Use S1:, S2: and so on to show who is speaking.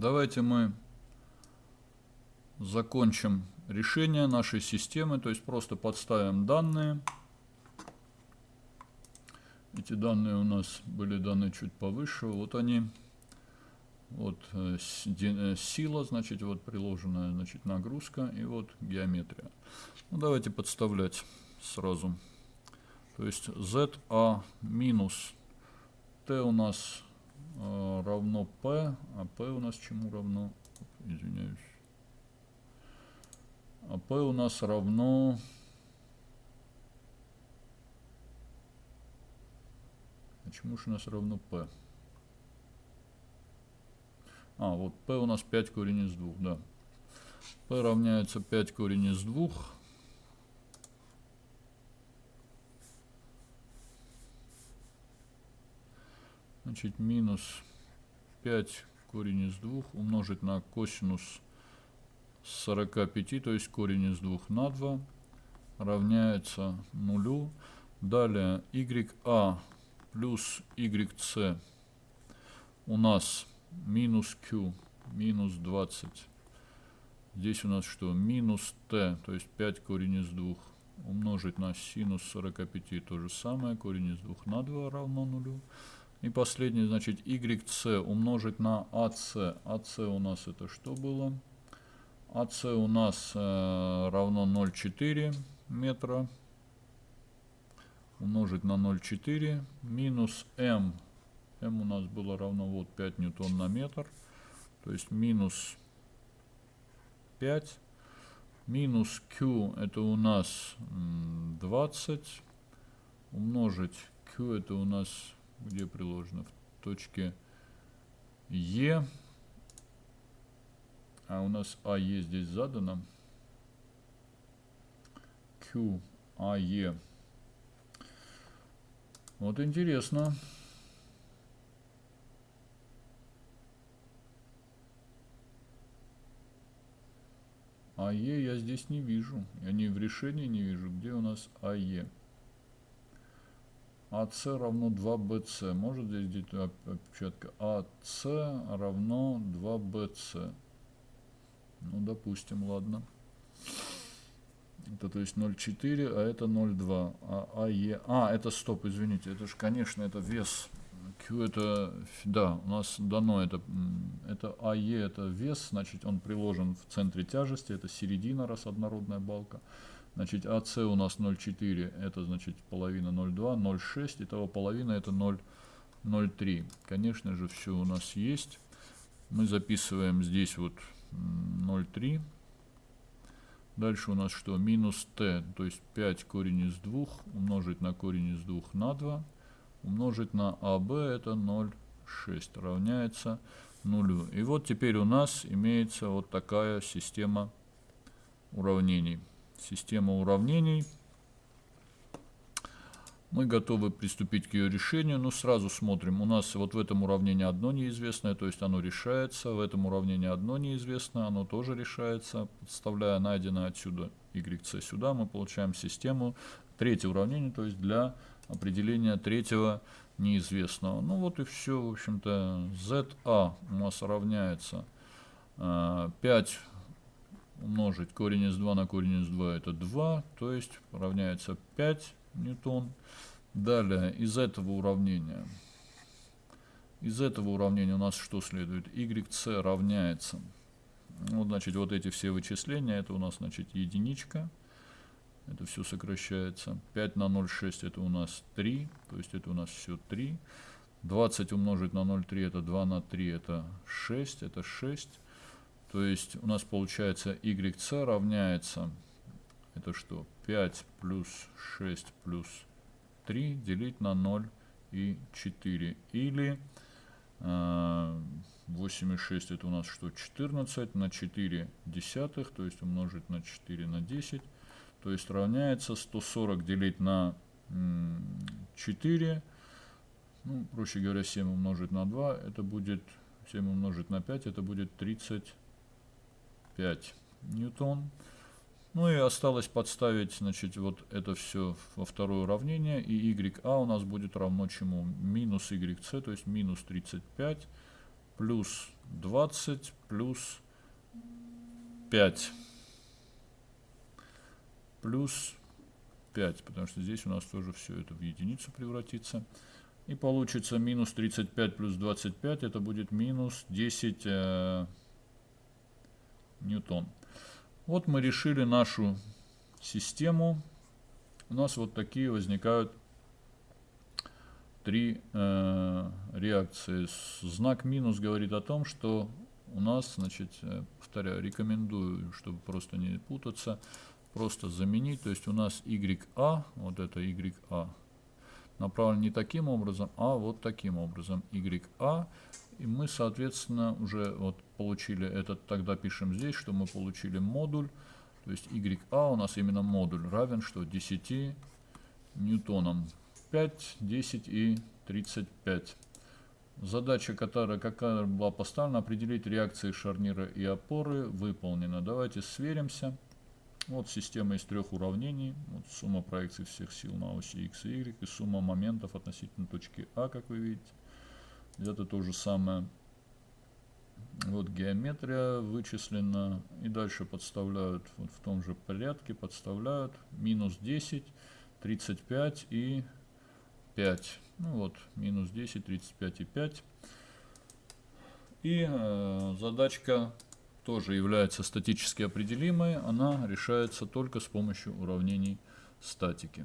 S1: Давайте мы закончим решение нашей системы, то есть просто подставим данные. Эти данные у нас были даны чуть повыше. Вот они. Вот э, э, сила, значит, вот приложенная, значит, нагрузка и вот геометрия. Ну, давайте подставлять сразу. То есть ZA минус T у нас э, равно P, а P у нас чему равно? Извиняюсь. А P у нас равно... А чему же у нас равно P? А, вот p у нас 5 корень из 2, да. p равняется 5 корень из 2. Значит, минус 5 корень из 2 умножить на косинус 45, то есть корень из 2 на 2, равняется нулю. Далее YA плюс YC у нас минус q, минус 20. Здесь у нас что? Минус t, то есть 5 корень из 2 умножить на синус 45, то же самое, корень из 2 на 2 равно нулю. И последний, значит, yc умножить на ac. ac у нас это что было? ac у нас э, равно 0,4 метра умножить на 0,4 минус m m у нас было равно вот 5 ньютон на метр. То есть минус 5. Минус Q это у нас 20. Умножить Q это у нас где приложено? В точке E. А у нас АЕ здесь задано. Q, АЕ. Вот интересно. АЕ я здесь не вижу. Я не в решении не вижу. Где у нас АЕ? АС равно 2БС. Может здесь где опечатка? АС равно 2БС. Ну, допустим, ладно. Это то есть 0,4, а это 0,2. А, АЕ... А, это стоп, извините. Это же, конечно, это вес Q это, да, у нас дано это, это АЕ, это вес, значит, он приложен в центре тяжести, это середина, раз однородная балка. Значит, АС у нас 0,4, это, значит, половина 0,2, 0,6, итого половина это 0,03. Конечно же, все у нас есть. Мы записываем здесь вот 0,3. Дальше у нас что? Минус t, то есть 5 корень из 2 умножить на корень из 2 на 2 умножить на АБ, это 0,6, равняется нулю. И вот теперь у нас имеется вот такая система уравнений. Система уравнений. Мы готовы приступить к ее решению, но сразу смотрим. У нас вот в этом уравнении одно неизвестное, то есть оно решается. В этом уравнении одно неизвестное, оно тоже решается. Подставляя найденное отсюда yc сюда, мы получаем систему. Третье уравнение, то есть для определения третьего неизвестного. Ну вот и все, в общем-то, ZA у нас равняется 5 э, умножить корень из 2 на корень из 2 это 2, то есть равняется 5 ньютон. Далее из этого уравнения, из этого уравнения у нас что следует? YC равняется, вот значит вот эти все вычисления, это у нас значит единичка. Это все сокращается. 5 на 0,6 это у нас 3. То есть это у нас все 3. 20 умножить на 0,3 это 2 на 3 это 6. Это 6. То есть у нас получается YC равняется, это что? 5 плюс 6 плюс 3 делить на 0 и 4. Или э, 8,6 это у нас что? 14 на 4 десятых, то есть умножить на 4 на 10 то есть равняется 140 делить на 4, ну, проще говоря, 7 умножить на 2, это будет 7 умножить на 5, это будет 35 ньютон. Ну и осталось подставить, значит, вот это все во второе уравнение, и YA у нас будет равно чему? Минус YC, то есть минус 35 плюс 20 плюс 5 плюс 5, потому что здесь у нас тоже все это в единицу превратится. И получится минус 35 плюс 25, это будет минус 10 э, ньютон. Вот мы решили нашу систему. У нас вот такие возникают три э, реакции. Знак минус говорит о том, что у нас, значит, э, повторяю, рекомендую, чтобы просто не путаться, просто заменить. То есть у нас YA, вот это YA, направлен не таким образом, а вот таким образом. YA. И мы, соответственно, уже вот получили этот, тогда пишем здесь, что мы получили модуль. То есть YA у нас именно модуль равен что 10 ньютонам. 5, 10 и 35. Задача, которая, какая была поставлена, определить реакции шарнира и опоры, выполнена. Давайте сверимся. Вот система из трех уравнений. Вот сумма проекций всех сил на оси x и y и сумма моментов относительно точки А, как вы видите. Это то же самое. Вот геометрия вычислена. И дальше подставляют вот в том же порядке. Подставляют минус 10, 35 и 5. Ну вот, минус 10, 35 и 5. И э, задачка тоже является статически определимой. Она решается только с помощью уравнений статики.